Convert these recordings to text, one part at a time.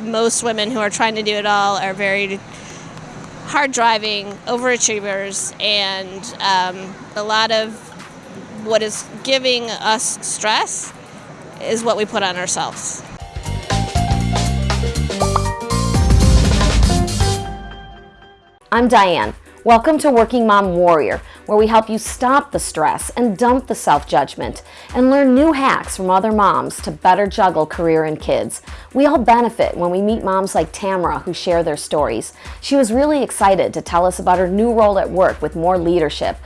most women who are trying to do it all are very hard driving, overachievers, and um, a lot of what is giving us stress is what we put on ourselves. I'm Diane. Welcome to Working Mom Warrior, where we help you stop the stress and dump the self-judgment and learn new hacks from other moms to better juggle career and kids. We all benefit when we meet moms like Tamara who share their stories. She was really excited to tell us about her new role at work with more leadership.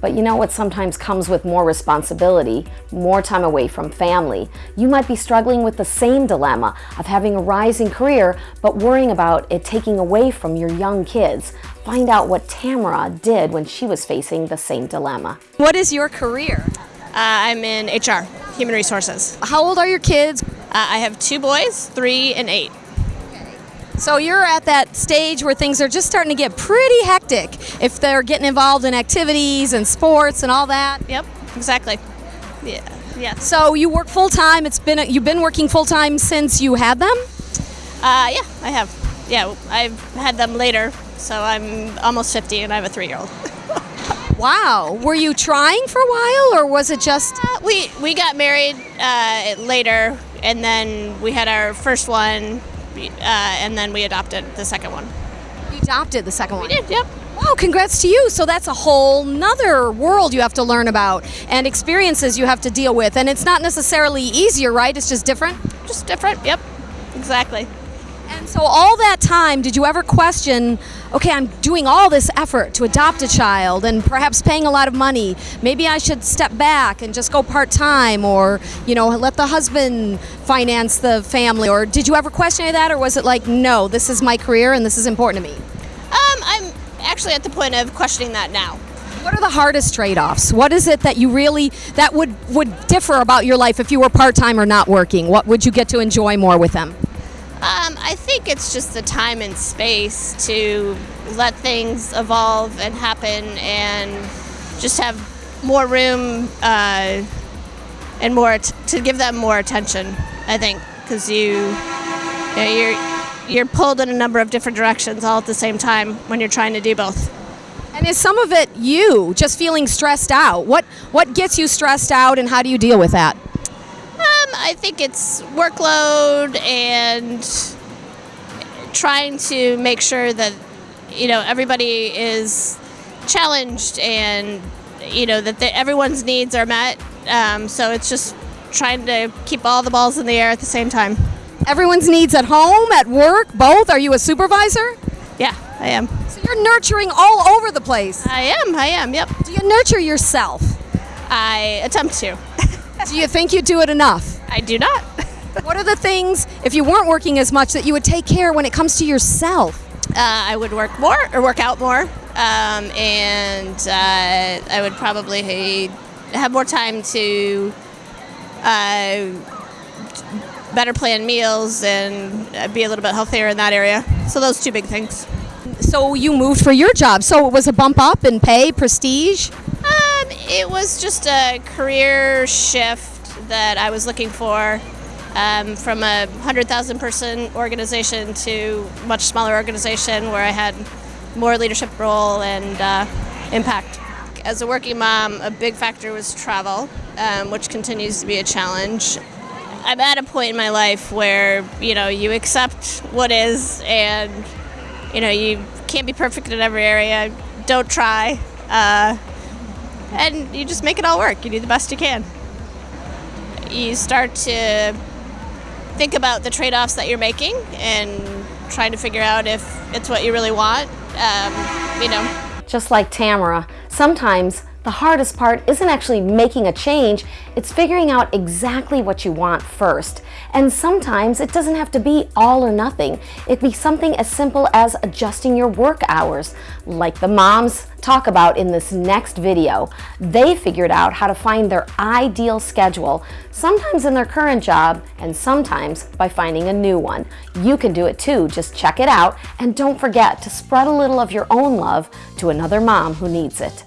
But you know what sometimes comes with more responsibility, more time away from family. You might be struggling with the same dilemma of having a rising career, but worrying about it taking away from your young kids. Find out what Tamara did when she was facing the same dilemma. What is your career? Uh, I'm in HR, Human Resources. How old are your kids? Uh, I have two boys, three and eight. So you're at that stage where things are just starting to get pretty hectic if they're getting involved in activities and sports and all that. Yep, exactly. Yeah, yeah. So you work full time. It's been you've been working full time since you had them. Uh, yeah, I have. Yeah, I've had them later, so I'm almost 50 and I have a three-year-old. wow. Were you trying for a while, or was it just? Uh, we we got married uh, later, and then we had our first one uh, and then we adopted the second one. You adopted the second one? We did, yep. Wow, congrats to you. So that's a whole nother world you have to learn about and experiences you have to deal with. And it's not necessarily easier, right? It's just different? Just different, yep, exactly. And so all that time, did you ever question, okay, I'm doing all this effort to adopt a child and perhaps paying a lot of money. Maybe I should step back and just go part-time or, you know, let the husband finance the family. Or did you ever question any of that or was it like, no, this is my career and this is important to me? Um, I'm actually at the point of questioning that now. What are the hardest trade-offs? What is it that you really, that would, would differ about your life if you were part-time or not working? What would you get to enjoy more with them? I think it's just the time and space to let things evolve and happen and just have more room uh, and more to give them more attention. I think because you, you know, you're you're pulled in a number of different directions all at the same time when you're trying to do both. And is some of it you just feeling stressed out? What what gets you stressed out, and how do you deal with that? Um, I think it's workload and trying to make sure that you know everybody is challenged and you know that the, everyone's needs are met. Um, so it's just trying to keep all the balls in the air at the same time. Everyone's needs at home, at work, both. Are you a supervisor? Yeah, I am. So you're nurturing all over the place. I am. I am. Yep. Do you nurture yourself? I attempt to. do you think you do it enough? I do not. what are the things, if you weren't working as much, that you would take care when it comes to yourself? Uh, I would work more or work out more, um, and uh, I would probably have more time to uh, better plan meals and be a little bit healthier in that area. So those two big things. So you moved for your job. So it was a bump up in pay, prestige? Um, it was just a career shift that I was looking for um, from a 100,000 person organization to much smaller organization where I had more leadership role and uh, impact. As a working mom, a big factor was travel, um, which continues to be a challenge. I'm at a point in my life where, you know, you accept what is and, you know, you can't be perfect in every area. Don't try. Uh, and you just make it all work. You do the best you can you start to think about the trade-offs that you're making and trying to figure out if it's what you really want, um, you know. Just like Tamara, sometimes the hardest part isn't actually making a change, it's figuring out exactly what you want first. And sometimes it doesn't have to be all or nothing. It can be something as simple as adjusting your work hours, like the moms talk about in this next video. They figured out how to find their ideal schedule, sometimes in their current job and sometimes by finding a new one. You can do it too, just check it out and don't forget to spread a little of your own love to another mom who needs it.